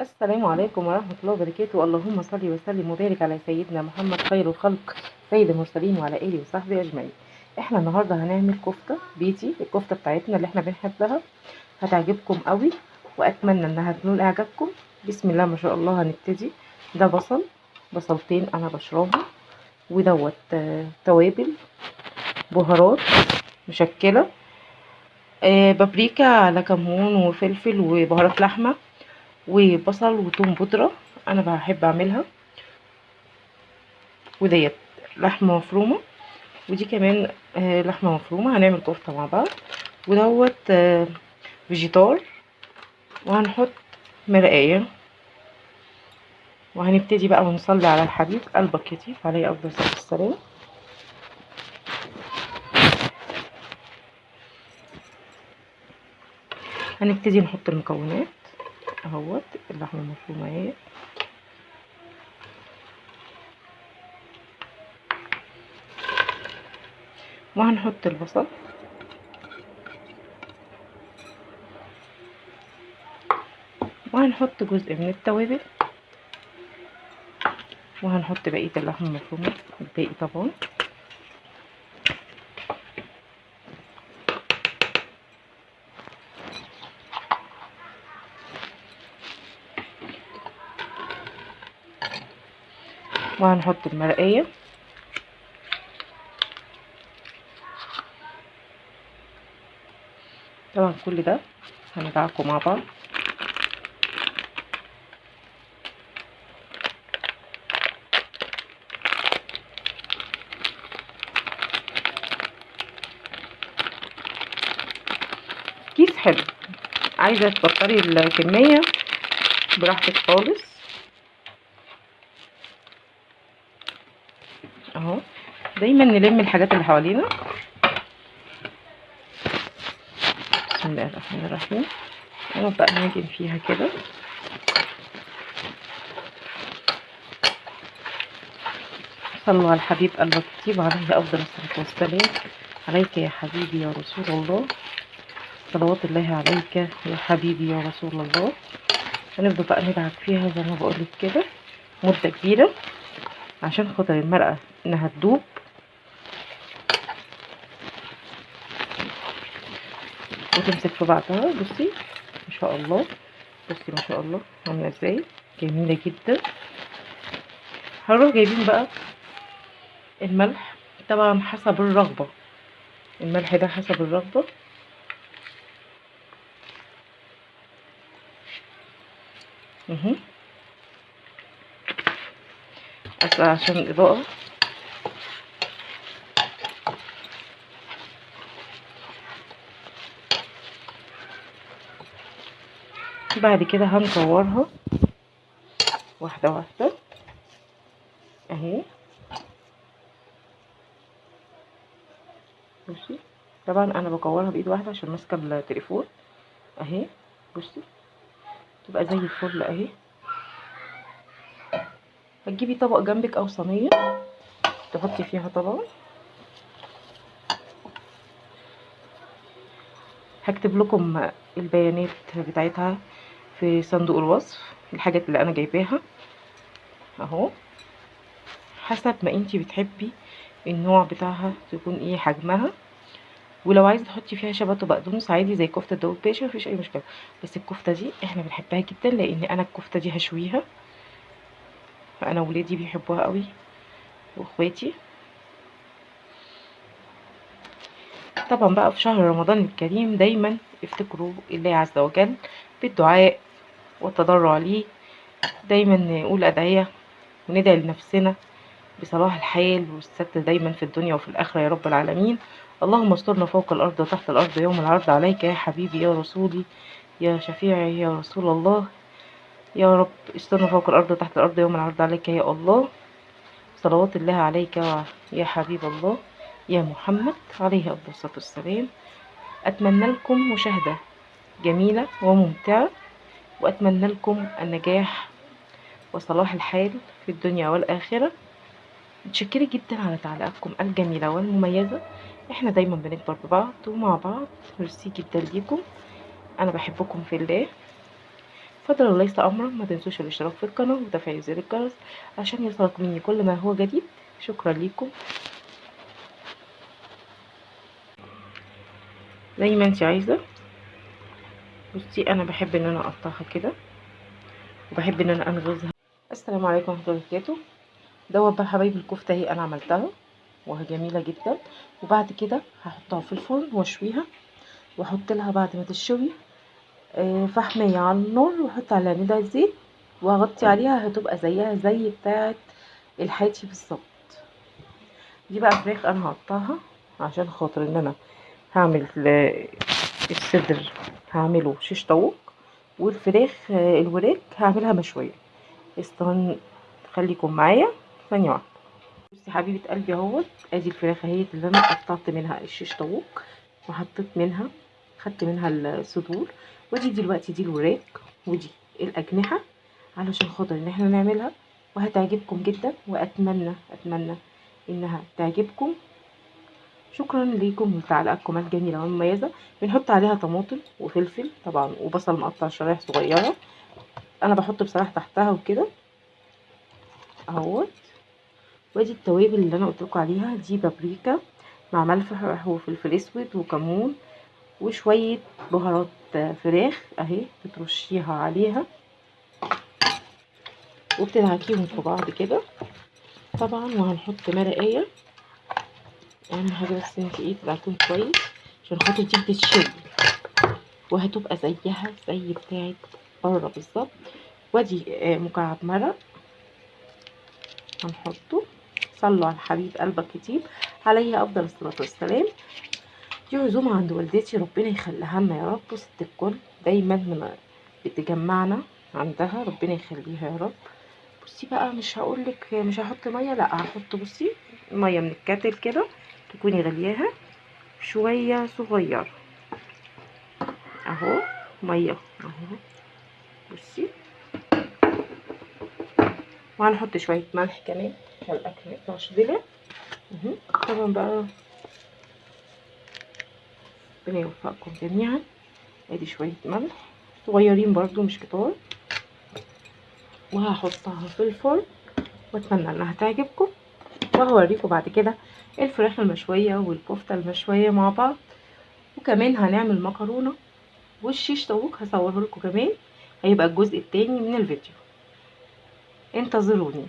السلام عليكم ورحمة الله وبركاته. اللهم صل وسلم وبارك على سيدنا محمد خير الخلق سيد المرسلين وعلى آله وصحبه أجمعين. إحنا النهاردة هنعمل كفتة بيتي الكفتة بتاعتنا اللي إحنا بنحبها. هتعجبكم قوي وأتمنى إنها تنول إعجابكم. بسم الله ما شاء الله هنبتدي. ده بصل بصلتين أنا بشربه ودوت آه، توابل بهارات مشكلة آه، بابريكا على كمون وفلفل وبهارات لحمة. وبصل وتوم بودرة أنا بحب أعملها. وديت لحمة مفرومة ودي كمان آه، لحمة مفرومة هنعمل كفتة مع بعض. ودوت آه، فيجيتار وهنحط مرقاية وهنبتدي بقى ونصلي على الحبيب قلب الكتيف عليه أفضل الصلاة والسلام. هنبتدي نحط المكونات. اهوت اللحمه المفرومه اهي. وهنحط البصل. وهنحط جزء من التوابل. وهنحط بقية اللحمه المفرومة الباقي طبعا. وهنحط المرقية. طبعا كل ده هندعكه مع بعض. كيس حلو. عايزة تكتري الكمية براحتك خالص. اهو. دايما نلم الحاجات اللي حوالينا. بسم الله الرحمن الرحيم. ونبدأ نعجن فيها كده. صلوا على الحبيب الطيب عليه أفضل الصلاة والسلام. عليك يا حبيبي يا رسول الله. صلوات الله عليك يا حبيبي يا رسول الله. هنبدأ بقى ندعك فيها زي ما بقولك كده. مدة كبيرة. عشان خاطر المرقة إنها تدوب. وتمسك في بعضها. بصي ما شاء الله. بصي ما شاء الله. عاملة إزاي؟ جميلة جدا. هنروح جايبين بقى الملح. طبعا حسب الرغبة. الملح ده حسب الرغبة. اهو بس عشان الاضاءه بعد كده هنكورها واحدة واحدة. اهي. بصي طبعا أنا بكورها بإيد واحدة عشان ماسكة التليفون. اهي. بصي. تبقى زي الفل اهي. هتجيبي طبق جنبك أو صينية تحطي فيها طبعا. هكتب لكم البيانات بتاعتها في صندوق الوصف الحاجات اللي أنا جايباها. أهو. حسب ما أنتي بتحبي النوع بتاعها تكون إيه حجمها. ولو عايزة تحطي فيها شبت وبقدونس عادي زي كفتة داوود باشا مفيش أي مشكلة. بس الكفتة دي إحنا بنحبها جدا لأن أنا الكفتة دي هشويها. أنا ولادي بيحبوها قوي. وإخواتي. طبعا بقى في شهر رمضان الكريم دايما افتكروا الله عز وجل بالدعاء والتضرع ليه. دايما نقول أدعية وندعي لنفسنا بصلاح الحال والستر دايما في الدنيا وفي الآخرة يا رب العالمين. اللهم استرنا فوق الأرض وتحت الأرض يوم العرض عليك يا حبيبي يا رسولي يا شفيعي يا رسول الله. يا رب استرنا فوق الأرض وتحت الأرض يوم العرض عليك يا الله. صلوات الله عليك يا حبيب الله. يا محمد عليه الصلاة والسلام. أتمنى لكم مشاهدة جميلة وممتعة وأتمنى لكم النجاح وصلاح الحال في الدنيا والآخرة. متشكرة جدا على تعليقاتكم الجميلة والمميزة. إحنا دايما بنكبر ببعض ومع بعض. ميرسي جدا ليكم. أنا بحبكم في الله. فضلا وليس امرا ما تنسوش الاشتراك في القناة وتفعيل زر الجرس عشان يوصلك مني كل ما هو جديد. شكرا ليكم. زي ما انت عايزة. بصي أنا بحب إن أنا أقطعها كده وبحب إن أنا أنغزها. السلام عليكم ورحمة الله وبركاته. دوت بقى حبايبي الكفتة أهي أنا عملتها وهي جميلة جدا. وبعد كده هحطها في الفرن وأشويها وأحط لها بعد ما تشوي فحمية على النار واحط عليها ندى زيت واغطي عليها هتبقى زيها زي بتاعه الحاتي بالظبط. دي بقى فراخ أنا هقطعها عشان خاطر إن أنا هعمل الصدر هعمله شيش طاووق والفراخ آه، الوراك هعملها مشوية. استنى خليكم معايا ثانية واحدة. بصي حبيبة قلبي أهوت أدي الفراخ أهي اللي أنا قطعت منها الشيش طاووق وحطيت منها خدت منها الصدور. ودي دلوقتي دي الوراك ودي الأجنحة علشان خاطر إن إحنا نعملها وهتعجبكم جدا وأتمنى أتمنى إنها تعجبكم. شكرا ليكم لتعليقاتكم الجميلة والمميزة. بنحط عليها طماطم وفلفل طبعا وبصل مقطع شرايح صغيرة. أنا بحط بصراحة تحتها وكده. أهوت. وأدي التوابل اللي أنا قلت لكم عليها دي بابريكا مع ملح وفلفل أسود وكمون. وشوية بهارات فراخ أهي بترشيها عليها. وبتدعكيهم في بعض كده. طبعا وهنحط مرقاية. اهم حاجة بس انت إيه تدعكيهم كويس عشان خاطر دي بتتشوي وهتبقى زيها زي بتاعت بره بالظبط. وادي آه، مكعب مرق. هنحطه. صلوا على حبيب قلبك كتير عليه أفضل الصلاة والسلام. دي عزومه عند والدتي ربنا يخليها لنا يا رب ست الكل دايما من بتجمعنا عندها ربنا يخليها يا رب. بصي بقى مش هقولك مش هحط مية لا هحط بصي مية من الكاتل كده تكوني غلياها شوية صغيره أهو مية أهو. بصي. وهنحط شوية ملح كمان عشان الأكل ميطلعش دلع طبعا بقى ربنا يوفقكم جميعا. ادي شوية ملح صغيرين برضو مش كتار. وهحطها في الفرن واتمنى انها تعجبكم. وهوريكم بعد كده الفراخ المشوية والكفتة المشوية مع بعض. وكمان هنعمل مكرونة والشيش طاووق هصوره لكم كمان. هيبقى الجزء التاني من الفيديو. انتظروني.